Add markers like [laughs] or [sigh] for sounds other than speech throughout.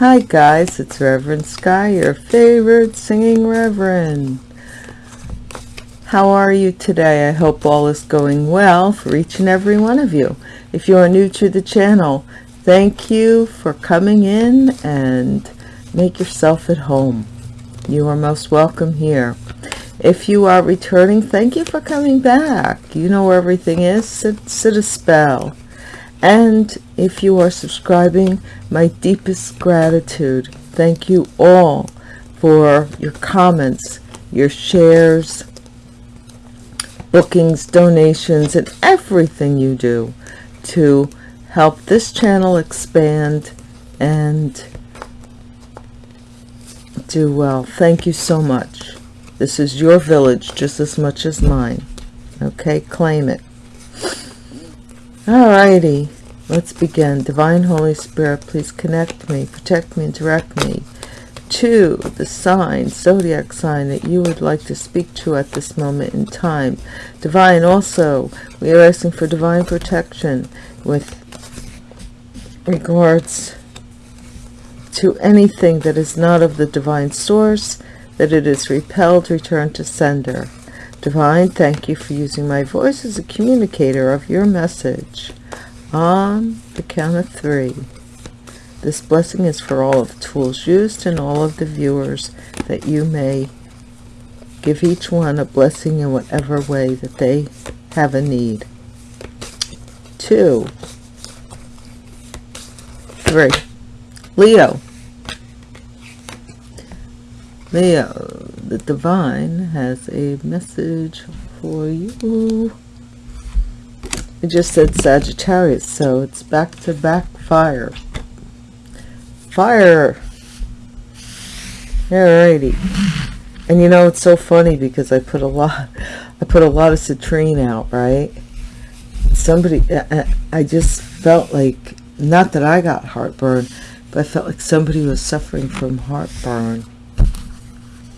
Hi guys, it's Reverend Sky, your favorite singing reverend. How are you today? I hope all is going well for each and every one of you. If you are new to the channel, thank you for coming in and make yourself at home. You are most welcome here. If you are returning, thank you for coming back. You know where everything is. Sit, sit a spell. And if you are subscribing, my deepest gratitude. Thank you all for your comments, your shares, bookings, donations, and everything you do to help this channel expand and do well. Thank you so much. This is your village just as much as mine. Okay, claim it. Alrighty, let's begin. Divine Holy Spirit, please connect me, protect me, and direct me to the sign, zodiac sign that you would like to speak to at this moment in time. Divine, also, we are asking for divine protection with regards to anything that is not of the divine source, that it is repelled, returned to sender. Divine, thank you for using my voice as a communicator of your message on the count of three. This blessing is for all of the tools used and all of the viewers that you may give each one a blessing in whatever way that they have a need. Two, three. Leo. Leo, the divine has a message for you. It just said Sagittarius, so it's back-to-back -back fire. Fire! Alrighty. And you know, it's so funny because I put a lot, I put a lot of citrine out, right? Somebody, I just felt like, not that I got heartburn, but I felt like somebody was suffering from heartburn.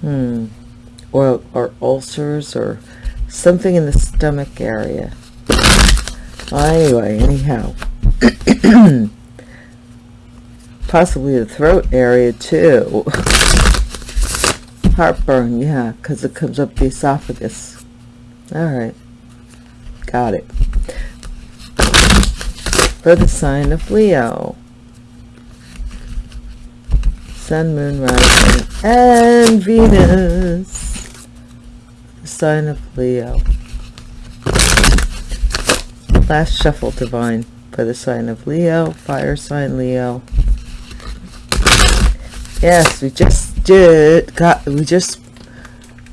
Hmm. Or, or ulcers or something in the stomach area. Anyway, anyhow. [coughs] Possibly the throat area too. [laughs] Heartburn, yeah, because it comes up the esophagus. Alright. Got it. For the sign of Leo. Sun, Moon, Rising, and Venus. The sign of Leo last shuffle divine for the sign of Leo, fire sign Leo. Yes, we just did, got, we just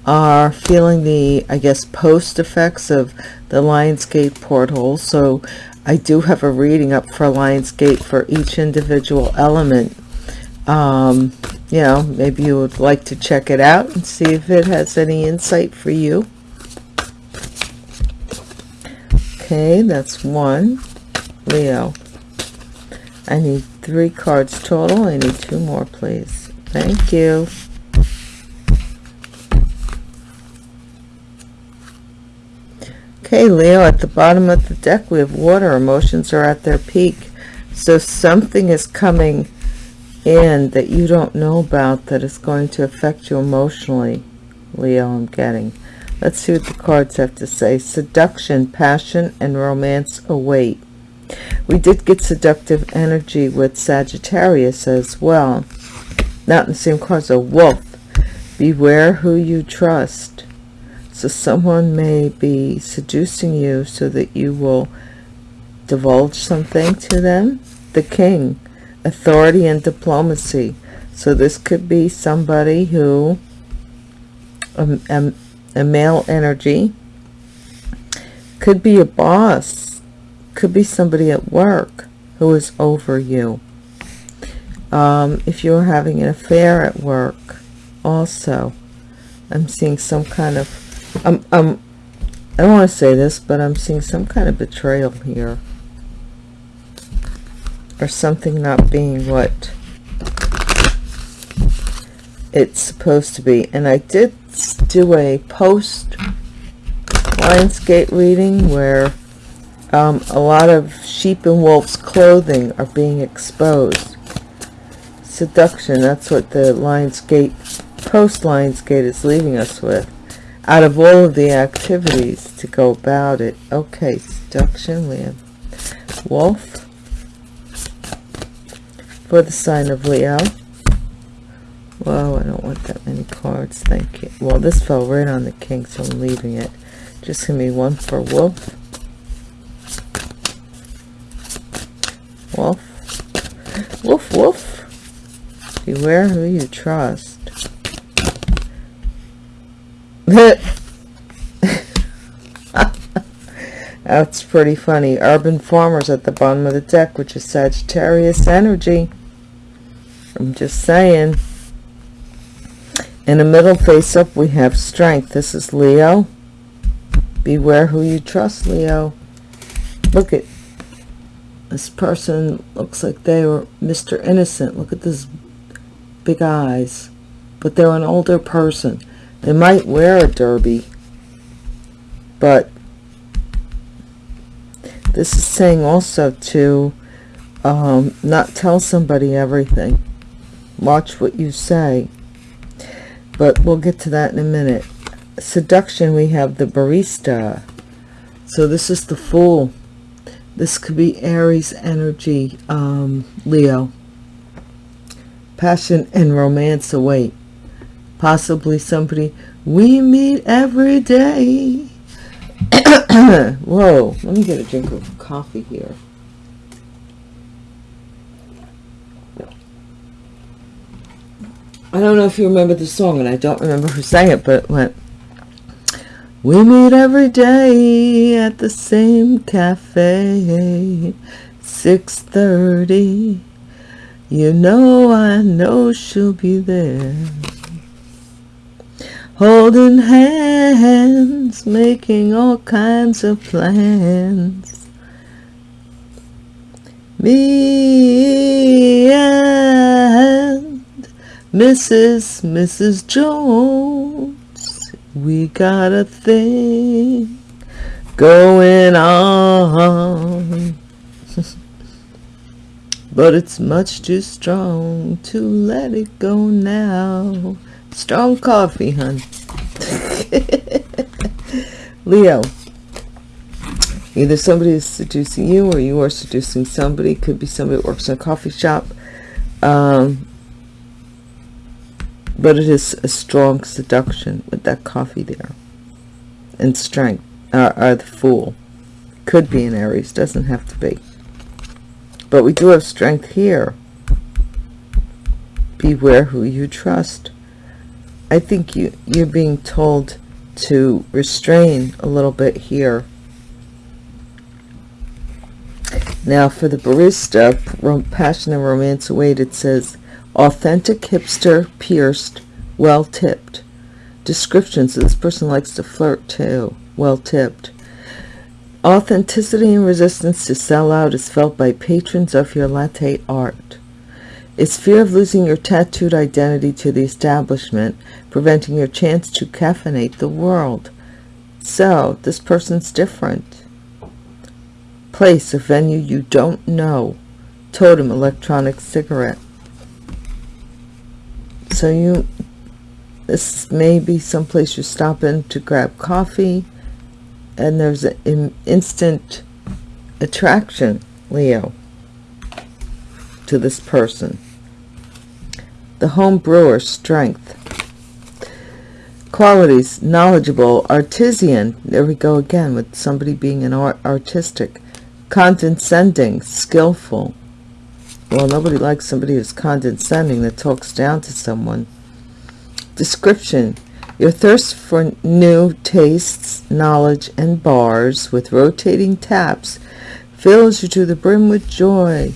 are feeling the, I guess, post effects of the Lionsgate portal. So I do have a reading up for Lionsgate for each individual element. Um, you know, maybe you would like to check it out and see if it has any insight for you. Okay, that's one. Leo. I need three cards total. I need two more, please. Thank you. Okay, Leo, at the bottom of the deck, we have water. Emotions are at their peak. So something is coming in that you don't know about that is going to affect you emotionally. Leo, I'm getting. Let's see what the cards have to say. Seduction, passion, and romance await. We did get seductive energy with Sagittarius as well. Not in the same cards. A wolf. Beware who you trust. So someone may be seducing you so that you will divulge something to them. The king. Authority and diplomacy. So this could be somebody who um, um, a male energy. Could be a boss. Could be somebody at work who is over you. Um, if you're having an affair at work also I'm seeing some kind of um, um, I don't want to say this but I'm seeing some kind of betrayal here. Or something not being what it's supposed to be. And I did do a post Lionsgate reading where um, a lot of sheep and wolves clothing are being exposed. Seduction that's what the lionsgate post lionsgate is leaving us with. Out of all of the activities to go about it. Okay seduction have wolf. For the sign of leo Whoa, I don't want that many cards, thank you. Well, this fell right on the king, so I'm leaving it. Just give me one for wolf. Wolf. Wolf, wolf. Beware who you trust. [laughs] That's pretty funny. Urban Farmers at the bottom of the deck, which is Sagittarius energy. I'm just saying. In the middle face up, we have strength. This is Leo. Beware who you trust, Leo. Look at this person looks like they were Mr. Innocent. Look at this big eyes. But they're an older person. They might wear a derby. But this is saying also to um, not tell somebody everything. Watch what you say but we'll get to that in a minute. Seduction we have the barista. So this is the fool this could be aries energy um, leo. Passion and romance await. Possibly somebody we meet every day. [coughs] Whoa let me get a drink of coffee here I don't know if you remember the song, and I don't remember who sang it, but it went, We meet every day at the same cafe, 6.30. You know I know she'll be there. Holding hands, making all kinds of plans. Me and Mrs. Mrs. Jones, we got a thing going on. [laughs] but it's much too strong to let it go now. Strong coffee, hun. [laughs] Leo. Either somebody is seducing you or you are seducing somebody. Could be somebody that works in a coffee shop. Um, but it is a strong seduction with that coffee there. And strength uh, uh, the fool. Could be an aries doesn't have to be. But we do have strength here. Beware who you trust. I think you you're being told to restrain a little bit here. Now for the barista passion and romance await it says authentic hipster pierced well tipped descriptions this person likes to flirt too well tipped authenticity and resistance to sell out is felt by patrons of your latte art. It's fear of losing your tattooed identity to the establishment preventing your chance to caffeinate the world. So this person's different. Place a venue you don't know. Totem electronic cigarette so you this may be someplace you stop in to grab coffee and there's an instant attraction leo to this person. The home brewer strength. Qualities knowledgeable artisan. There we go again with somebody being an art artistic. Condescending skillful well, nobody likes somebody who's condescending that talks down to someone. Description. Your thirst for new tastes, knowledge, and bars with rotating taps fills you to the brim with joy.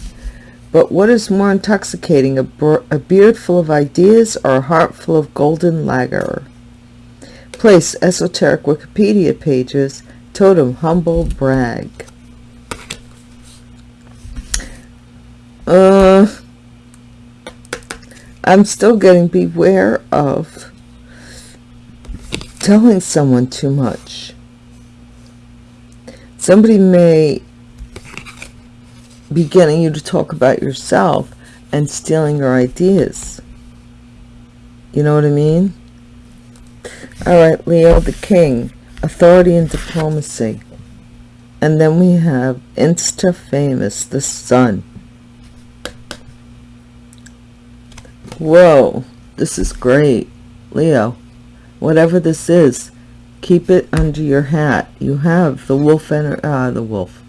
But what is more intoxicating, a, a beard full of ideas or a heart full of golden lager? Place, esoteric Wikipedia pages, totem, humble brag. Uh, I'm still getting beware of telling someone too much. Somebody may be getting you to talk about yourself and stealing your ideas. You know what I mean? All right, Leo the King, authority and diplomacy. And then we have Insta Famous, the Sun. Whoa, this is great. Leo, whatever this is, keep it under your hat. You have the wolf and uh, the wolf.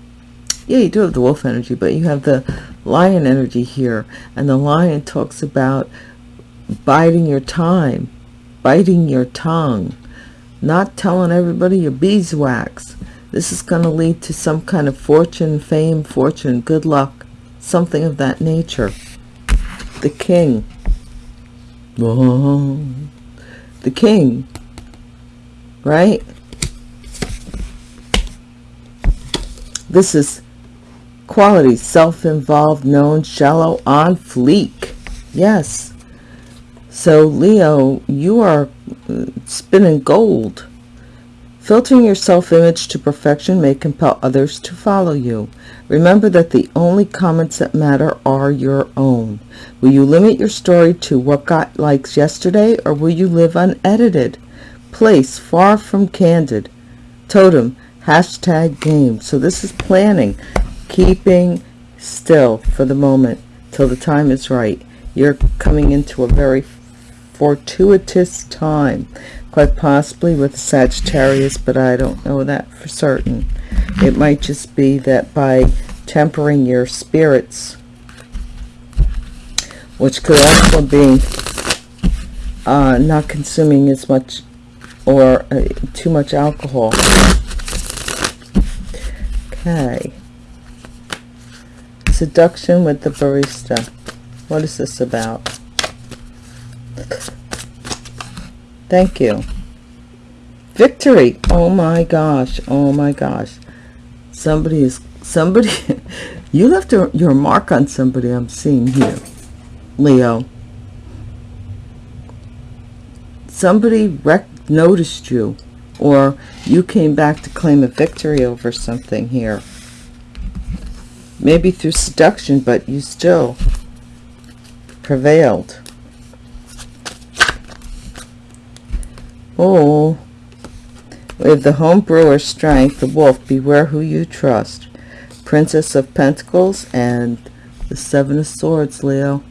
Yeah, you do have the wolf energy, but you have the lion energy here. And the lion talks about biding your time, biting your tongue, not telling everybody your beeswax. This is going to lead to some kind of fortune, fame, fortune, good luck, something of that nature. The king. The king. Right? This is quality, self-involved, known, shallow, on fleek. Yes. So, Leo, you are uh, spinning gold. Filtering your self-image to perfection may compel others to follow you. Remember that the only comments that matter are your own. Will you limit your story to what got likes yesterday, or will you live unedited? Place, far from candid. Totem, hashtag game. So this is planning, keeping still for the moment till the time is right. You're coming into a very fortuitous time, quite possibly with Sagittarius, but I don't know that for certain. It might just be that by tempering your spirits, which could also be uh, not consuming as much or uh, too much alcohol. Okay. Seduction with the barista. What is this about? Thank you. Victory. Oh my gosh. Oh my gosh. Somebody is, somebody, [laughs] you left a, your mark on somebody I'm seeing here. Leo. Somebody noticed you or you came back to claim a victory over something here. Maybe through seduction, but you still prevailed. Oh, with the home brewer strength, the wolf, beware who you trust. Princess of Pentacles and the Seven of Swords, Leo.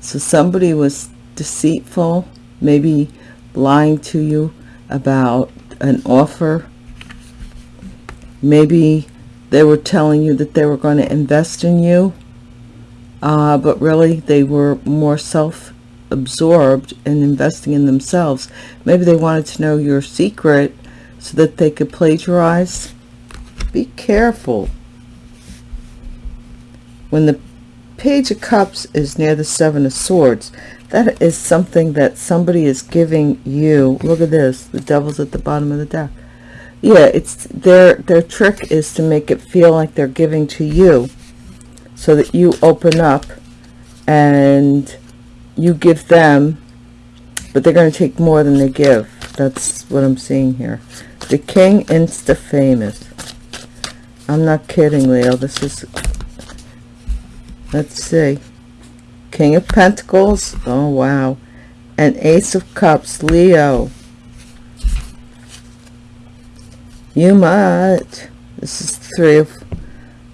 So somebody was deceitful, maybe lying to you about an offer. Maybe they were telling you that they were going to invest in you, uh, but really they were more self absorbed and investing in themselves. Maybe they wanted to know your secret so that they could plagiarize. Be careful. When the Page of Cups is near the Seven of Swords, that is something that somebody is giving you. Look at this. The devil's at the bottom of the deck. Yeah, it's their their trick is to make it feel like they're giving to you so that you open up and you give them, but they're going to take more than they give. That's what I'm seeing here. The King Insta Famous. I'm not kidding, Leo. This is, let's see. King of Pentacles. Oh, wow. And Ace of Cups, Leo. You might. This is three of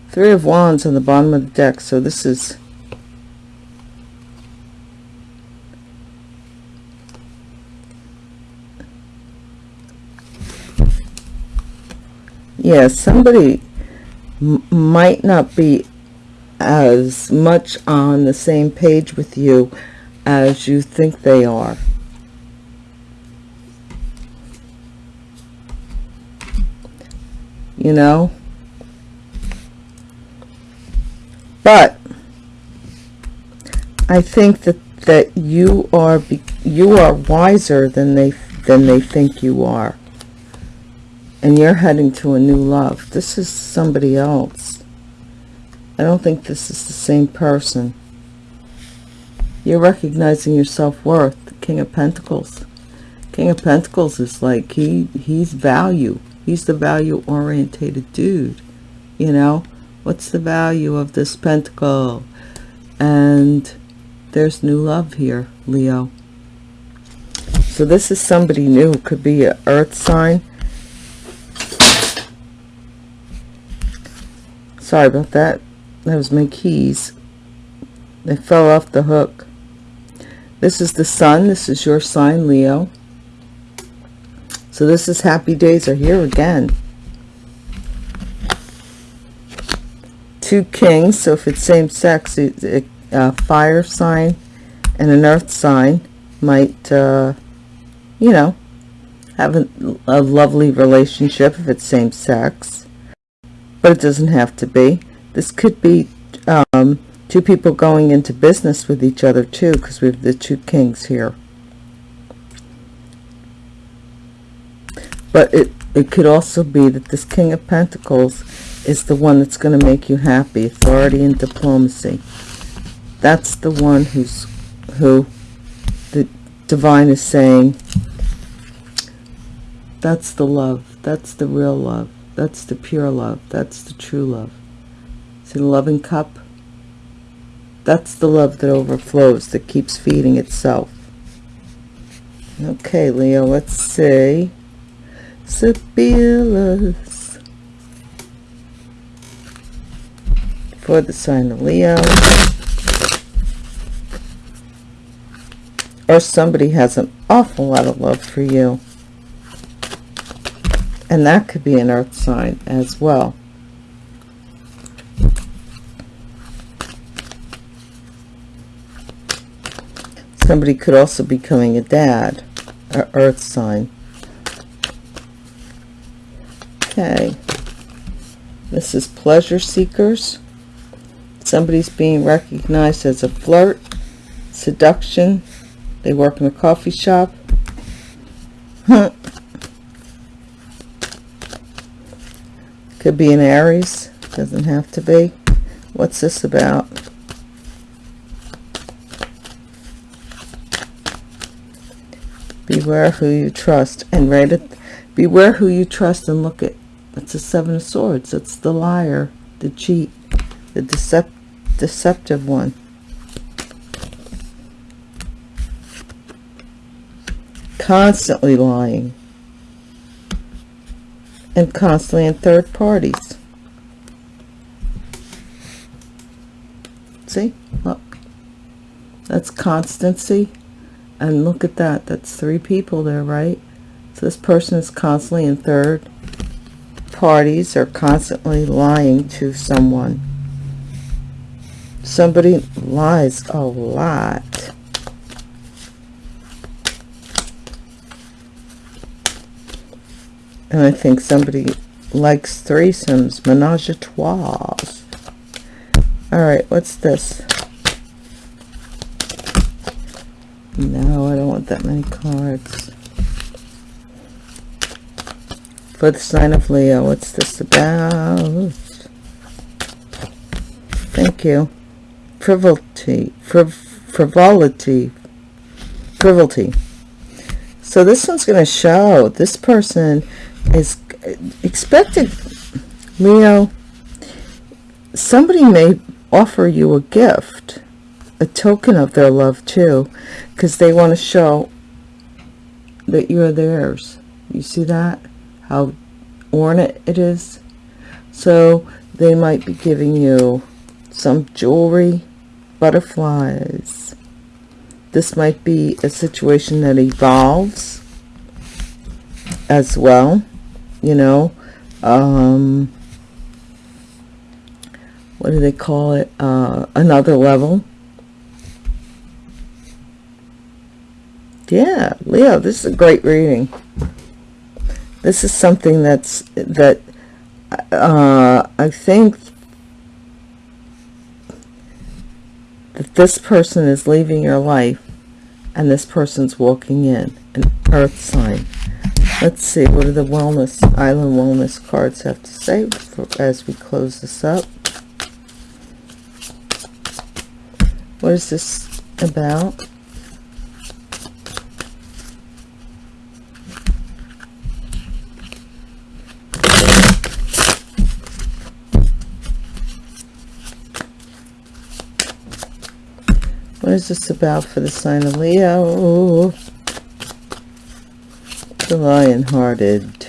three of wands on the bottom of the deck. So this is yeah, somebody might not be as much on the same page with you as you think they are. You know? But I think that that you are you are wiser than they than they think you are and you're heading to a new love. This is somebody else. I don't think this is the same person. You're recognizing your self-worth, King of Pentacles. King of Pentacles is like, he he's value. He's the value-orientated dude. You know, what's the value of this pentacle? and there's new love here, Leo. So this is somebody new. Could be an earth sign. Sorry about that. That was my keys. They fell off the hook. This is the sun. This is your sign, Leo. So this is happy days are here again. Two kings. So if it's same sex, a, a fire sign and an earth sign might, uh, you know, have a, a lovely relationship if it's same sex. But it doesn't have to be. This could be um, two people going into business with each other too because we have the two kings here. But it it could also be that this king of pentacles is the one that's going to make you happy authority and diplomacy. That's the one who's who the divine is saying that's the love. That's the real love that's the pure love that's the true love see the loving cup that's the love that overflows, that keeps feeding itself. Okay, Leo, let's see. Sibyllus. For the sign of Leo. Or somebody has an awful lot of love for you. And that could be an earth sign as well. Somebody could also be becoming a dad, or earth sign. Okay. This is pleasure seekers. Somebody's being recognized as a flirt, seduction. They work in a coffee shop. Could be an Aries. Doesn't have to be. What's this about? beware who you trust and write it beware who you trust and look at it's a seven of swords it's the liar the cheat the decept deceptive one constantly lying and constantly in third parties. See? Look. That's constancy. And look at that. That's three people there right? So this person is constantly in third parties or constantly lying to someone. Somebody lies a lot and I think somebody likes threesomes menage a trois all right what's this No, I don't want that many cards. For the sign of Leo, what's this about? Thank you. Frivolity. Friv frivolity. Frivolity. So this one's going to show this person is expected, Leo, somebody may offer you a gift a token of their love too because they want to show that you're theirs. You see that? How ornate it is? So they might be giving you some jewelry butterflies this might be a situation that evolves as well you know um what do they call it? Uh another level. Yeah leo this is a great reading. This is something that's that uh i think that this person is leaving your life and this person's walking in an earth sign. Let's see what do the wellness island wellness cards have to say for, as we close this up? What is this about What is this about for the sign of Leo? The lion-hearted.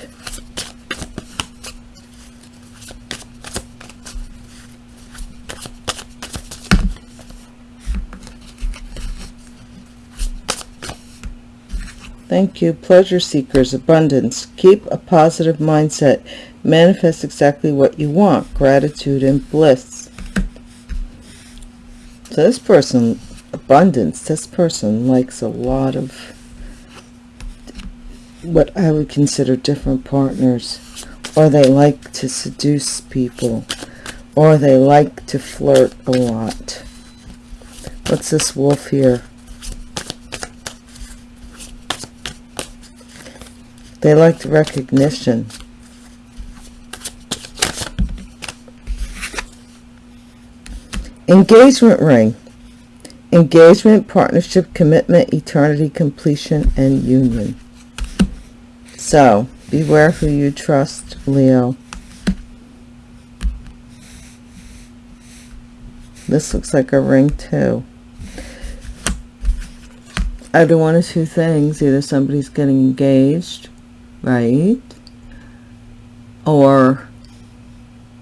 Thank you. Pleasure seekers, abundance. Keep a positive mindset. Manifest exactly what you want. Gratitude and bliss. So this person, abundance, this person likes a lot of what I would consider different partners. Or they like to seduce people. Or they like to flirt a lot. What's this wolf here? They liked recognition. Engagement ring. Engagement, partnership, commitment, eternity, completion, and union. So, beware who you trust, Leo. This looks like a ring too. Either one of two things. Either somebody's getting engaged right? Or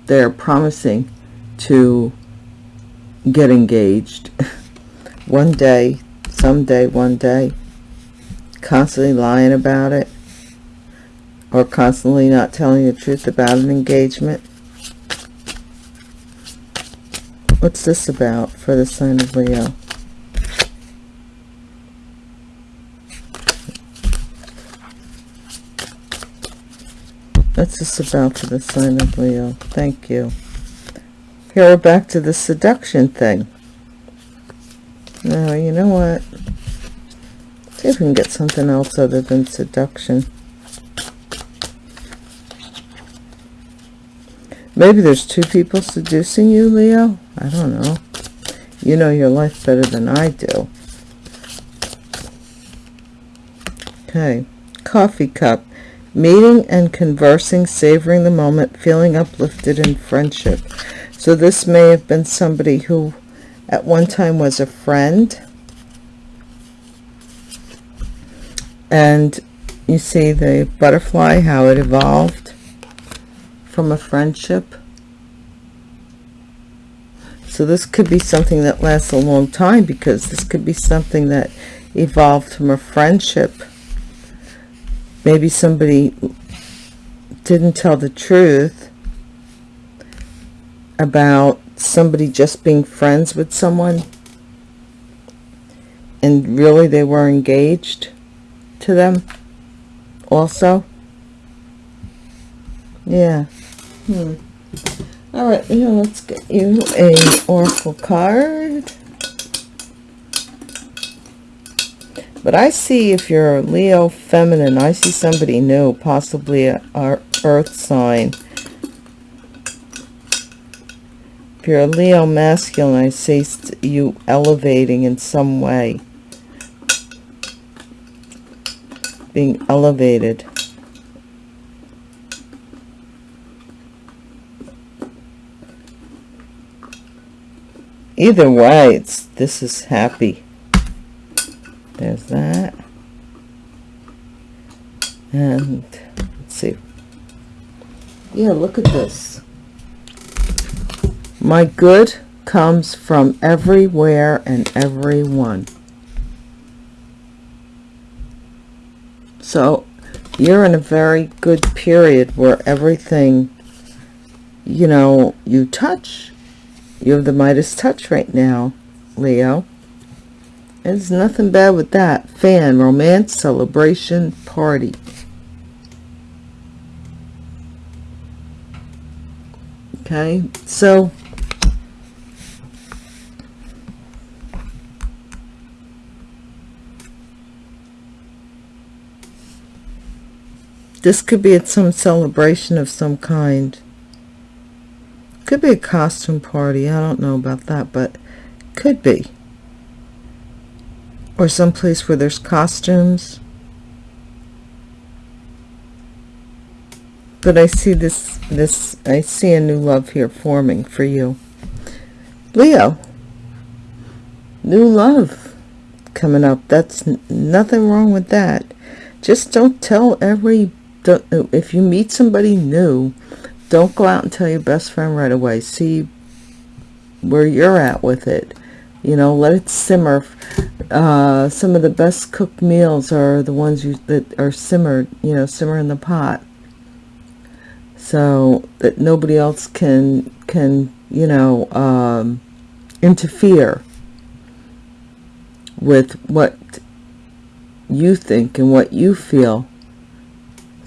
they're promising to get engaged [laughs] one day, someday, one day, constantly lying about it, or constantly not telling the truth about an engagement. What's this about for the sign of Leo? That's just about for the sign of Leo. Thank you. Here we're back to the seduction thing. Know what? See if we can get something else other than seduction. Maybe there's two people seducing you, Leo. I don't know. You know your life better than I do. Okay. Coffee cup meeting and conversing, savoring the moment, feeling uplifted in friendship. So this may have been somebody who at one time was a friend. And you see the butterfly, how it evolved from a friendship. So this could be something that lasts a long time because this could be something that evolved from a friendship maybe somebody didn't tell the truth about somebody just being friends with someone and really they were engaged to them also yeah hmm all right now let's get you a oracle card But I see if you're Leo feminine, I see somebody new, possibly a, earth sign. If you're a Leo masculine, I see you elevating in some way. Being elevated. Either way, it's this is happy. There's that. And let's see. Yeah look at this. My good comes from everywhere and everyone so you're in a very good period where everything you know you touch you have the Midas touch right now Leo there's nothing bad with that. Fan, romance, celebration, party. Okay, so this could be at some celebration of some kind. Could be a costume party. I don't know about that, but could be or someplace where there's costumes. But I see this, this, I see a new love here forming for you. Leo, new love coming up. That's nothing wrong with that. Just don't tell every, don't, if you meet somebody new, don't go out and tell your best friend right away. See where you're at with it. You know, let it simmer. Uh, some of the best cooked meals are the ones you that are simmered, you know, simmer in the pot. So that nobody else can, can, you know, um, interfere with what you think and what you feel.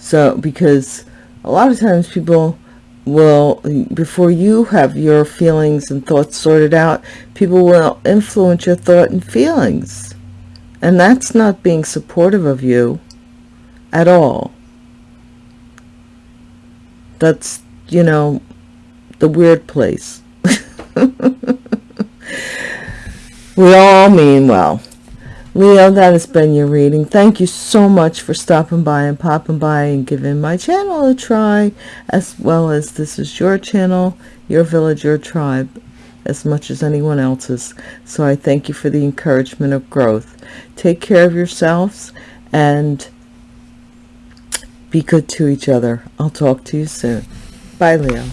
So, because a lot of times people will, before you have your feelings and thoughts sorted out, people will influence your thought and feelings. And that's not being supportive of you at all. That's, you know, the weird place. [laughs] we all mean well. Leo, that has been your reading. Thank you so much for stopping by and popping by and giving my channel a try, as well as this is your channel, your village, your tribe, as much as anyone else's. So I thank you for the encouragement of growth. Take care of yourselves and be good to each other. I'll talk to you soon. Bye, Leo.